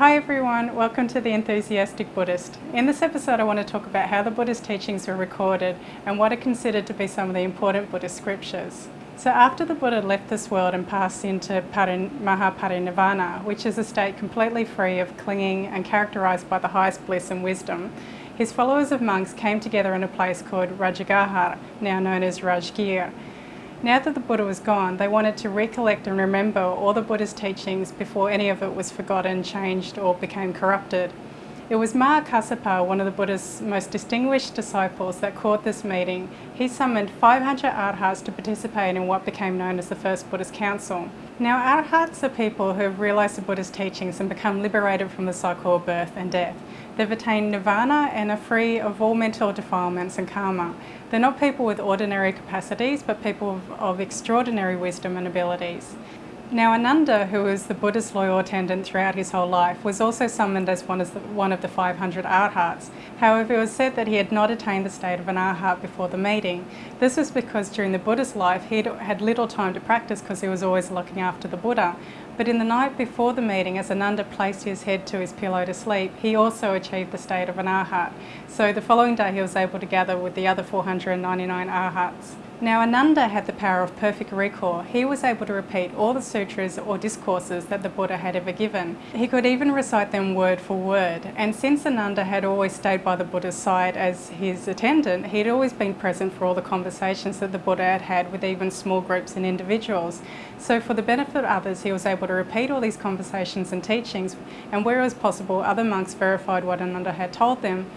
Hi everyone, welcome to The Enthusiastic Buddhist. In this episode I want to talk about how the Buddha's teachings were recorded and what are considered to be some of the important Buddhist scriptures. So after the Buddha left this world and passed into Parin, Mahaparinirvana, which is a state completely free of clinging and characterised by the highest bliss and wisdom, his followers of monks came together in a place called Rajagaha, now known as Rajgir, now that the Buddha was gone, they wanted to recollect and remember all the Buddha's teachings before any of it was forgotten, changed or became corrupted. It was Mahakassapa, one of the Buddha's most distinguished disciples, that called this meeting. He summoned 500 arhats to participate in what became known as the First Buddhist Council. Now arhats are people who have realised the Buddha's teachings and become liberated from the cycle of birth and death. They've attained nirvana and are free of all mental defilements and karma. They're not people with ordinary capacities, but people of, of extraordinary wisdom and abilities. Now Ananda, who was the Buddha's loyal attendant throughout his whole life, was also summoned as one of the, one of the 500 arhats. However, it was said that he had not attained the state of an arhat before the meeting. This was because during the Buddha's life he had little time to practice because he was always looking after the Buddha. But in the night before the meeting, as Ananda placed his head to his pillow to sleep, he also achieved the state of an arhat. So the following day he was able to gather with the other 499 arhats. Now Ananda had the power of perfect recall. He was able to repeat all the sutras or discourses that the Buddha had ever given. He could even recite them word for word. And since Ananda had always stayed by the Buddha's side as his attendant, he'd always been present for all the conversations that the Buddha had had with even small groups and individuals. So for the benefit of others, he was able to repeat all these conversations and teachings, and where it was possible, other monks verified what Ananda had told them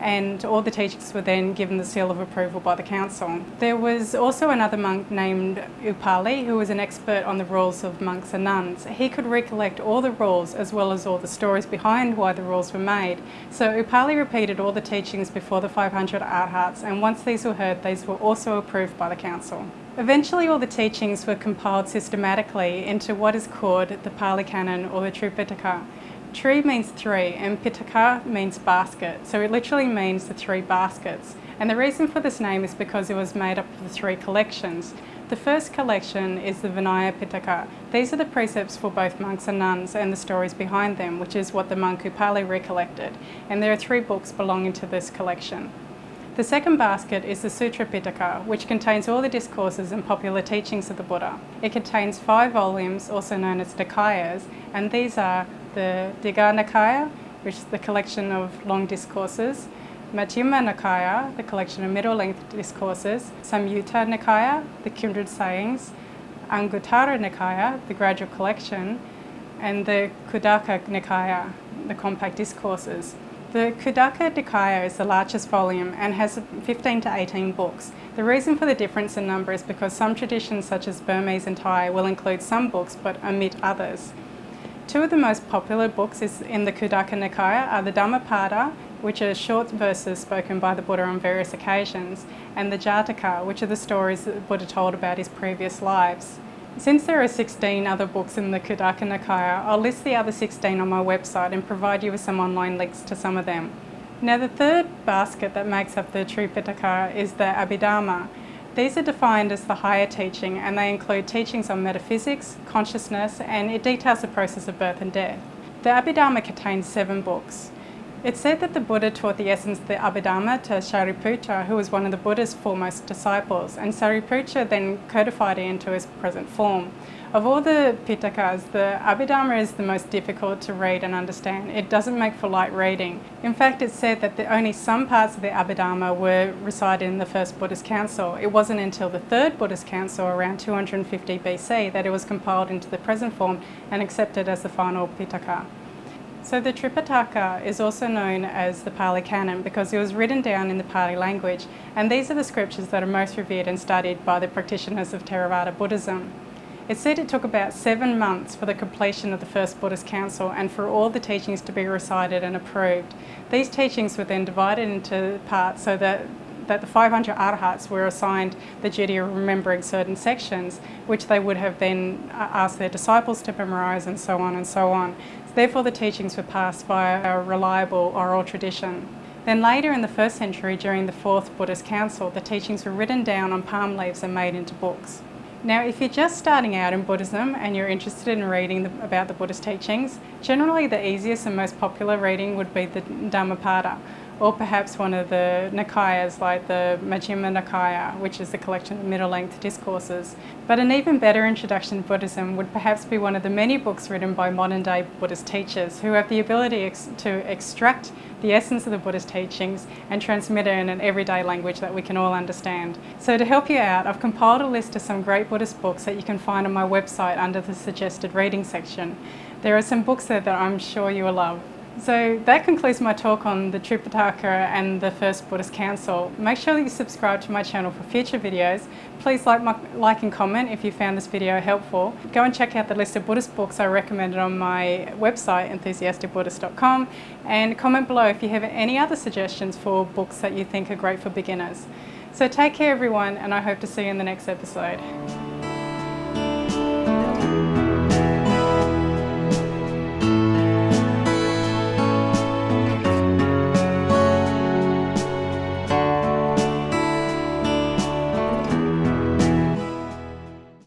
and all the teachings were then given the seal of approval by the council. There was also another monk named Upali who was an expert on the rules of monks and nuns. He could recollect all the rules as well as all the stories behind why the rules were made. So Upali repeated all the teachings before the 500 arhats and once these were heard these were also approved by the council. Eventually all the teachings were compiled systematically into what is called the Pali Canon or the Tripitaka. Tri means three and Pitaka means basket, so it literally means the three baskets. And the reason for this name is because it was made up of the three collections. The first collection is the Vinaya Pitaka. These are the precepts for both monks and nuns and the stories behind them, which is what the monk Upali recollected. And there are three books belonging to this collection. The second basket is the Sutra Pitaka, which contains all the discourses and popular teachings of the Buddha. It contains five volumes, also known as Nikayas, and these are the Digha Nikaya, which is the collection of long discourses, Majjhima Nikaya, the collection of middle-length discourses, Samyutta Nikaya, the kindred sayings, Anguttara Nikaya, the gradual collection, and the Khuddaka Nikaya, the compact discourses. The Khuddaka Nikaya is the largest volume and has 15 to 18 books. The reason for the difference in number is because some traditions such as Burmese and Thai will include some books but omit others. Two of the most popular books in the Khuddaka Nikaya are the Dhammapada, which are short verses spoken by the Buddha on various occasions, and the Jataka, which are the stories that the Buddha told about his previous lives. Since there are 16 other books in the Khuddaka Nikaya, I'll list the other 16 on my website and provide you with some online links to some of them. Now the third basket that makes up the Tripitaka is the Abhidhamma. These are defined as the higher teaching and they include teachings on metaphysics, consciousness and it details the process of birth and death. The Abhidhamma contains seven books. It's said that the Buddha taught the essence of the Abhidhamma to Shariputra, who was one of the Buddha's foremost disciples, and Shariputra then codified it into his present form. Of all the Pitakas, the Abhidhamma is the most difficult to read and understand. It doesn't make for light reading. In fact, it's said that the, only some parts of the Abhidhamma were recited in the first Buddhist council. It wasn't until the third Buddhist council around 250 BC that it was compiled into the present form and accepted as the final Pitaka. So the Tripitaka is also known as the Pali Canon because it was written down in the Pali language and these are the scriptures that are most revered and studied by the practitioners of Theravada Buddhism. It said it took about seven months for the completion of the first Buddhist council and for all the teachings to be recited and approved. These teachings were then divided into parts so that that the 500 arhats were assigned the duty of remembering certain sections, which they would have then uh, asked their disciples to memorize and so on and so on. Therefore the teachings were passed via a reliable oral tradition. Then later in the first century during the fourth Buddhist council, the teachings were written down on palm leaves and made into books. Now, if you're just starting out in Buddhism and you're interested in reading the, about the Buddhist teachings, generally the easiest and most popular reading would be the Dhammapada, or perhaps one of the Nikayas like the Majjhima Nikaya, which is a collection of middle-length discourses. But an even better introduction to Buddhism would perhaps be one of the many books written by modern-day Buddhist teachers who have the ability ex to extract the essence of the Buddhist teachings and transmit it in an everyday language that we can all understand. So to help you out, I've compiled a list of some great Buddhist books that you can find on my website under the suggested reading section. There are some books there that I'm sure you will love. So that concludes my talk on the Tripitaka and the First Buddhist Council. Make sure that you subscribe to my channel for future videos. Please like, my, like and comment if you found this video helpful. Go and check out the list of Buddhist books I recommended on my website enthusiasticbuddhist.com and comment below if you have any other suggestions for books that you think are great for beginners. So take care everyone and I hope to see you in the next episode.